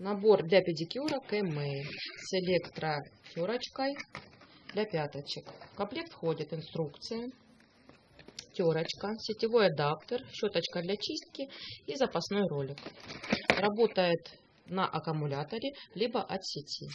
Набор для педикюра Кэмэй с электротерочкой для пяточек. В комплект входит инструкция, терочка, сетевой адаптер, щеточка для чистки и запасной ролик. Работает на аккумуляторе, либо от сети.